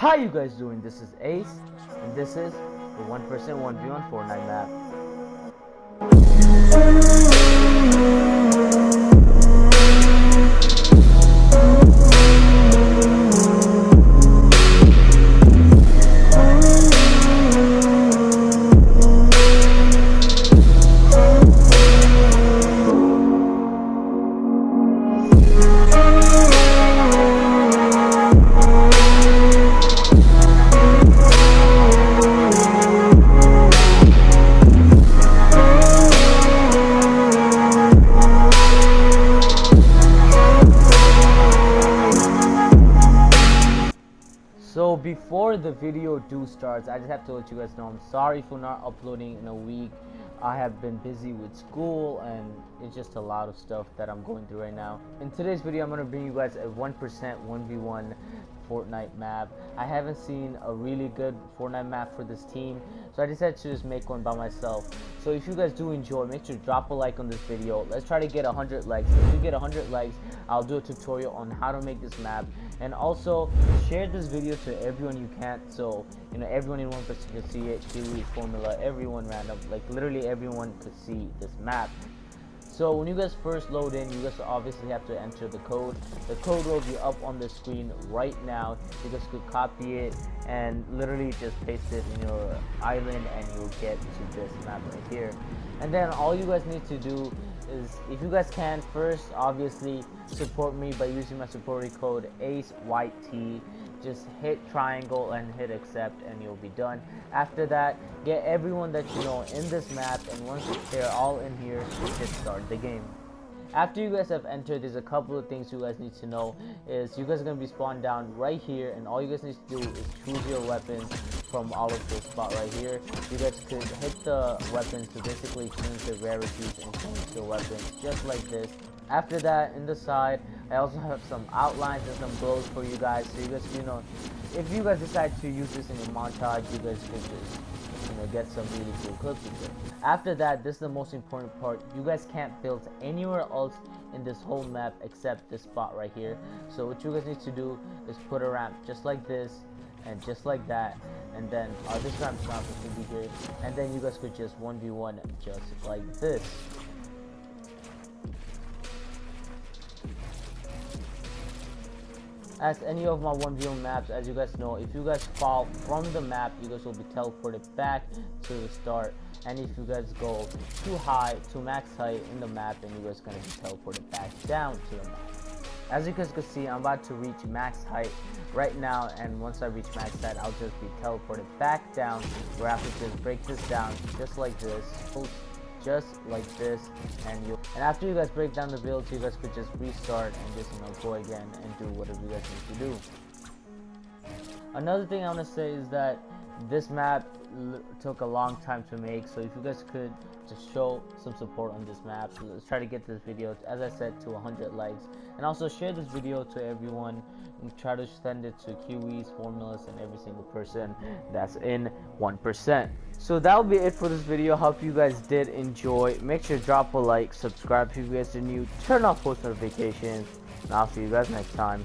How you guys doing? This is Ace, and this is the 1% 1v1 Fortnite map. Before the video do starts, I just have to let you guys know I'm sorry for not uploading in a week. I have been busy with school and it's just a lot of stuff that I'm going through right now. In today's video, I'm going to bring you guys a 1% 1v1 Fortnite map. I haven't seen a really good Fortnite map for this team, so I decided to just make one by myself. So if you guys do enjoy, make sure to drop a like on this video. Let's try to get 100 likes. If we get 100 likes, I'll do a tutorial on how to make this map. And also, share this video to everyone you can, so you know everyone in one person can see it. Kiwi formula, everyone random, like literally everyone could see this map. So when you guys first load in, you guys obviously have to enter the code. The code will be up on the screen right now. You guys could copy it and literally just paste it in your island and you'll get to this map right here. And then all you guys need to do is, if you guys can, first obviously support me by using my support code ACEYT just hit triangle and hit accept and you'll be done. After that get everyone that you know in this map and once they're all in here hit start the game. After you guys have entered there's a couple of things you guys need to know is you guys are going to be spawned down right here and all you guys need to do is choose your weapons from all of this spot right here. You guys could hit the weapons to basically change the rarities and change the weapons just like this after that in the side I also have some outlines and some glows for you guys so you guys you know if you guys decide to use this in your montage you guys could just you know get some really cool clips with it. After that this is the most important part. You guys can't build anywhere else in this whole map except this spot right here. So what you guys need to do is put a ramp just like this and just like that and then uh, this ramp's not supposed to be here and then you guys could just 1v1 just like this as any of my 1v1 maps as you guys know if you guys fall from the map you guys will be teleported back to the start. And if you guys go too high to max height in the map then you guys gonna be teleported back down to the map. As you guys can see i'm about to reach max height right now. And once i reach max height i'll just be teleported back down where i have to just break this down just like this just like this and you and after you guys break down the build you guys could just restart and just you know go again and do whatever you guys need to do. Another thing i want to say is that this map took a long time to make so if you guys could just show some support on this map. So let's try to get this video as i said to 100 likes. And also share this video to everyone and try to send it to kiwis formulas and every single person that's in 1% so that'll be it for this video. Hope you guys did enjoy. Make sure to drop a like subscribe if you guys are new turn off post notifications and i'll see you guys next time